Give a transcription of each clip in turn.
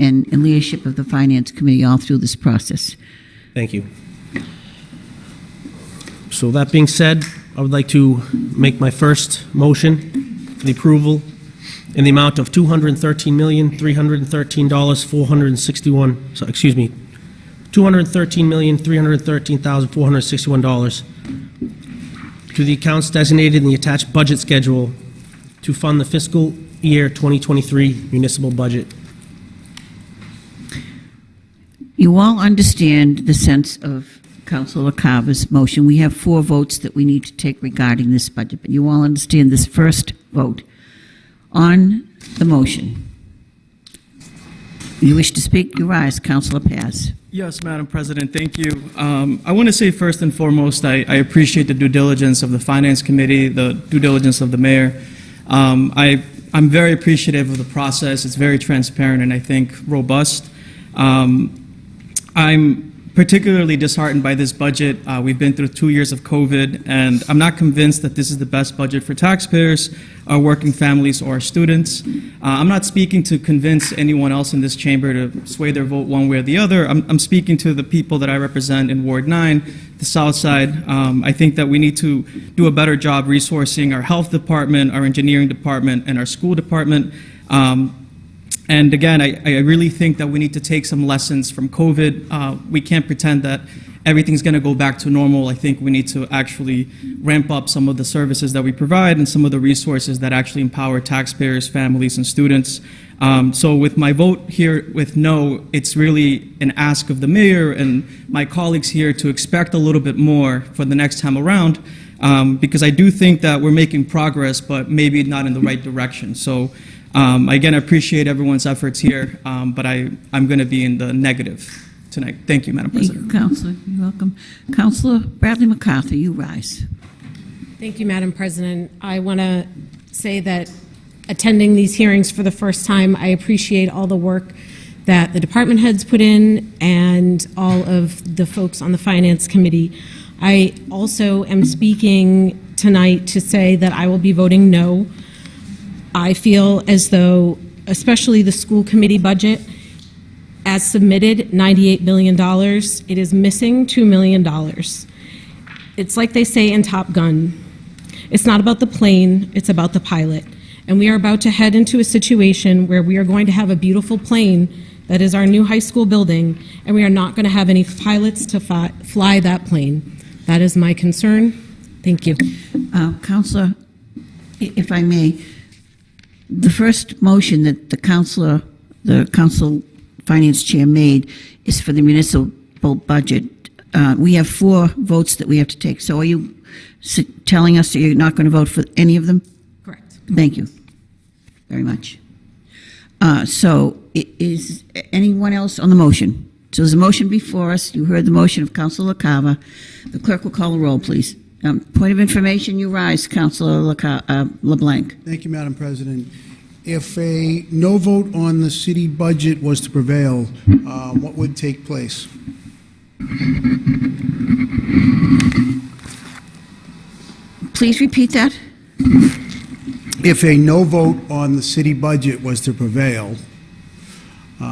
and and leadership of the Finance Committee all through this process. Thank you. So that being said, I would like to make my first motion for the approval in the amount of $213,313,461, so, excuse me, $213,313,461 to the accounts designated in the attached budget schedule to fund the fiscal year 2023 municipal budget. You all understand the sense of Councilor Carver's motion. We have four votes that we need to take regarding this budget, but you all understand this first vote. On the motion, you wish to speak? You rise, Councilor Paz. Yes, Madam President, thank you. Um, I want to say first and foremost, I, I appreciate the due diligence of the Finance Committee, the due diligence of the mayor. Um, I, I'm very appreciative of the process. It's very transparent and I think robust. Um, I'm particularly disheartened by this budget. Uh, we've been through two years of COVID, and I'm not convinced that this is the best budget for taxpayers, our working families, or our students. Uh, I'm not speaking to convince anyone else in this chamber to sway their vote one way or the other. I'm, I'm speaking to the people that I represent in Ward 9, the South Side. Um, I think that we need to do a better job resourcing our health department, our engineering department, and our school department. Um, and again, I, I really think that we need to take some lessons from COVID. Uh, we can't pretend that everything's going to go back to normal. I think we need to actually ramp up some of the services that we provide and some of the resources that actually empower taxpayers, families, and students. Um, so with my vote here with no, it's really an ask of the mayor and my colleagues here to expect a little bit more for the next time around. Um, because I do think that we're making progress, but maybe not in the right direction. So um, again, I appreciate everyone's efforts here, um, but I, I'm going to be in the negative tonight. Thank you, Madam Thank you, President. Councilor. You're welcome. Councilor Bradley MacArthur, you rise. Thank you, Madam President. I want to say that attending these hearings for the first time, I appreciate all the work that the department heads put in and all of the folks on the Finance Committee. I also am speaking tonight to say that I will be voting no. I feel as though, especially the school committee budget, as submitted, $98 million, it is missing $2 million. It's like they say in Top Gun. It's not about the plane, it's about the pilot. And we are about to head into a situation where we are going to have a beautiful plane that is our new high school building, and we are not going to have any pilots to fly, fly that plane. That is my concern. Thank you. Uh, Councilor, if I may, the first motion that the councilor, the council finance chair made is for the municipal budget. Uh, We have four votes that we have to take. So are you telling us that you're not going to vote for any of them? Correct. Thank you very much. Uh, So is anyone else on the motion? So there's a motion before us. You heard the motion of Councilor LaCava. The clerk will call the roll, please. Um, Point of information, you rise, Councilor uh, LeBlanc. Thank you, Madam President. If a no vote on the city budget was to prevail, uh, what would take place? Please repeat that. If a no vote on the city budget was to prevail,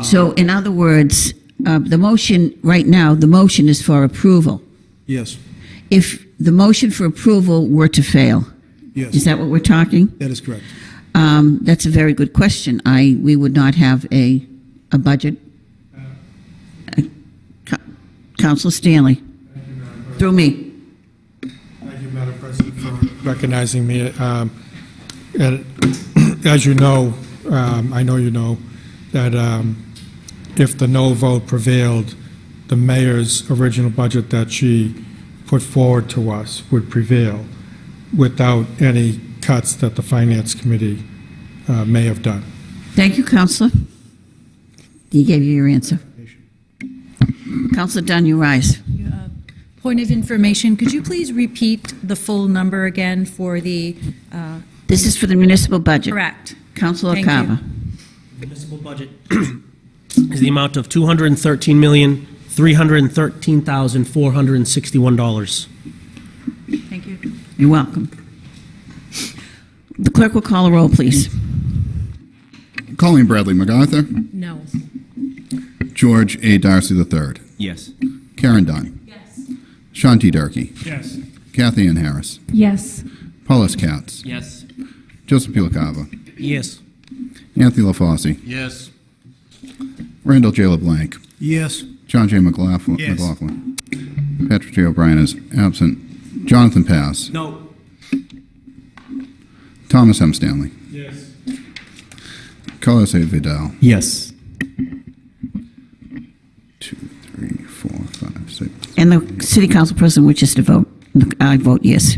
So in other words, uh, the motion, right now, the motion is for approval. yes, If the motion for approval were to fail, Yes. is that what we're talking? that is correct. Um, That's a very good question. I, we would not have a, a budget. Uh, Co- Counselor Stanley, through me. Thank you, Madam President, for recognizing me. Um, and As you know, um, I know you know, that um, if the no vote prevailed, the mayor's original budget that she put forward to us would prevail without any cuts that the Finance Committee uh, may have done. Thank you, Counselor. He gave you your answer. Counselor Dunn, you rise. Point of information, could you please repeat the full number again for the, uh, This is for the municipal budget. correct? Counselor Thank. Carver. Municipal budget is the amount of $213,313,461. Thank you. You're welcome. The clerk will call a roll, please. Colleen Bradley MacArthur, No. George A. Darcy III. Yes. Karen Dunn. Yes. Sean T. Durkee. Yes. Kathy Ann Harris. Yes. Paulus Katz. Yes. Joseph P. LaCava. Yes. Anthony LaFauci. Yes. Randall J. LeBlanc. Yes. John J. McLaughlin. Yes. McLaughlin. Patrick J. O'Brien is absent. Jonathan Paz. No. Thomas M. Stanley. Yes. Carlos A. Vidal. Yes. Two, three, four, five, six. And the city council president wishes to vote. I vote yes.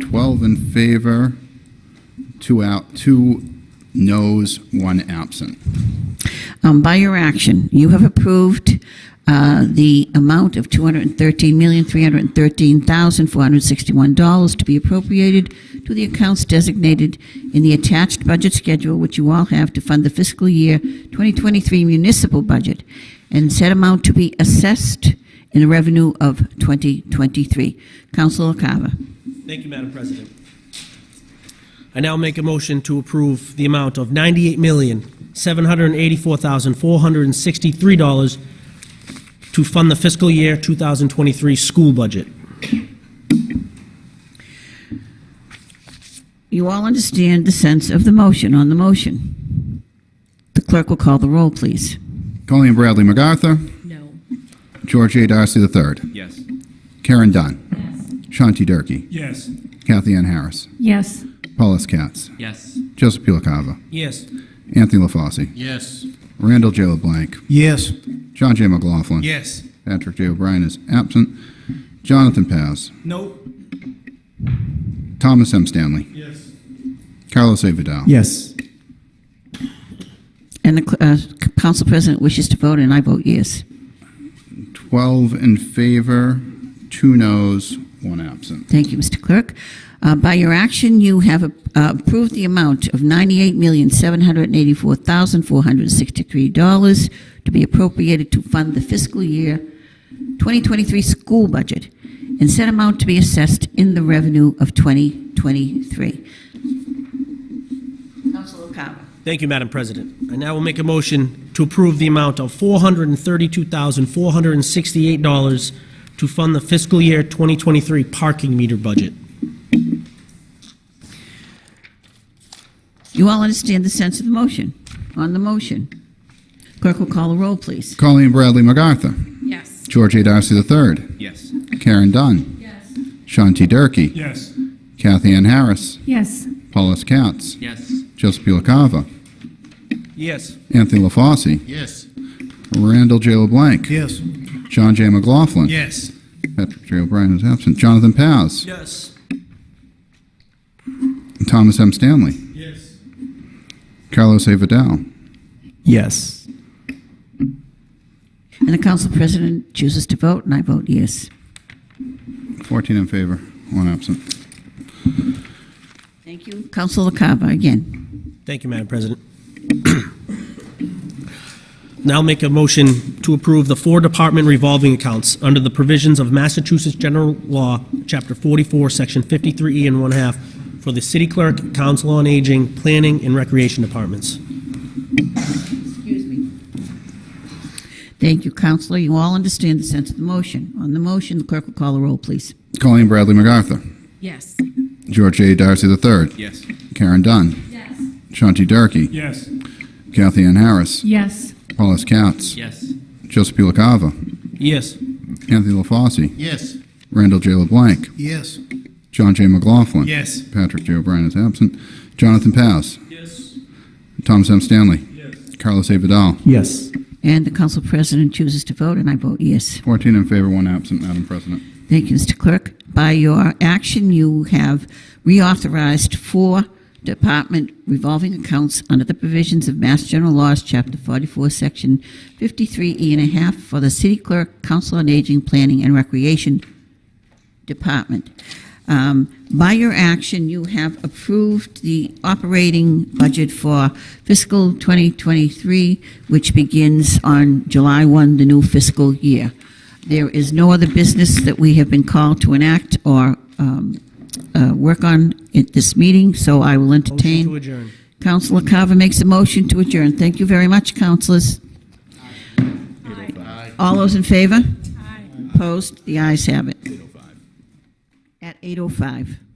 12 in favor, two out, two noes, one absent. Um, By your action, you have approved uh, the amount of $213,313,461 to be appropriated to the accounts designated in the attached budget schedule, which you all have to fund the fiscal year 2023 municipal budget, and said amount to be assessed in the revenue of 2023. Councilor Carver. Thank you, Madam President. I now make a motion to approve the amount of $98,784,463 to fund the fiscal year 2023 school budget. You all understand the sense of the motion on the motion. The clerk will call the roll, please. Colleen Bradley MacArthur. No. George A. Darcy III. Yes. Karen Dunn. Sean T. Durkee. Yes. Kathy Ann Harris. Yes. Paulus Katz. Yes. Joseph P. LaCava. Yes. Anthony LaFauci. Yes. Randall J. LeBlanc. Yes. John J. McLaughlin. Yes. Patrick J. O'Brien is absent. Jonathan Paz. No. Thomas M. Stanley. Yes. Carlos A. Vidal. Yes. And the uh, council president wishes to vote, and I vote yes. 12 in favor, two noes, one absent. Thank you, Mr. Clerk. Uh, By your action, you have uh, approved the amount of $98,784,463 to be appropriated to fund the fiscal year 2023 school budget, and said amount to be assessed in the revenue of 2023. Councilor Carver. Thank you, Madam President. I now will make a motion to approve the amount of $432,468 to fund the fiscal year 2023 parking meter budget. You all understand the sense of the motion? On the motion. Clerk will call the roll, please. Colleen Bradley MacArthur. Yes. George A. Darcy III. Yes. Karen Dunn. Yes. Sean T. Durkee. Yes. Kathy Ann Harris. Yes. Paulus Katz. Yes. Joseph P. Yes. Anthony LaFauci. Yes. Randall J. LeBlanc. Yes. John J. McLaughlin. Yes. Patrick J. O'Brien is absent. Jonathan Paz. Yes. Thomas M. Stanley. Yes. Carlos A. Vidal. Yes. And the council president chooses to vote, and I vote yes. 14 in favor, one absent. Thank you. Councilor Carver, again. Thank you, Madam President. Now make a motion to approve the four department revolving accounts under the provisions of Massachusetts General Law, Chapter 44, Section 53E and one half, for the city clerk, council on aging, planning, and recreation departments. Excuse me. Thank you, Counselor. You all understand the sense of the motion. On the motion, the clerk will call the roll, please. Colleen Bradley MacArthur. Yes. George A. Darcy III. Yes. Karen Dunn. Yes. Sean T. Durkee. Yes. Kathy Ann Harris. Yes. Paulus Katz. Yes. Joseph P. LaCava. Yes. Anthony LaFauci. Yes. Randall J. LeBlanc. Yes. John J. McLaughlin. Yes. Patrick J. O'Brien is absent. Jonathan Paz. Yes. Thomas M. Stanley. Yes. Carlos A. Vidal. Yes. And the council president chooses to vote, and I vote yes. 14 in favor, one absent, Madam President. Thank you, Mr. Clerk. By your action, you have reauthorized four department revolving accounts under the provisions of Mass General Laws, Chapter 44, Section 53E and a half for the city clerk, council on aging, planning, and recreation department. Um, By your action, you have approved the operating budget for fiscal 2023, which begins on July 1, the new fiscal year. There is no other business that we have been called to enact or um, uh, work on at this meeting, so I will Motion to entertain. adjourn. Councilor Carver makes a motion to adjourn. Thank you very much, councilors. All those in favor? Aye. Opposed? The ayes have it. At 8:05.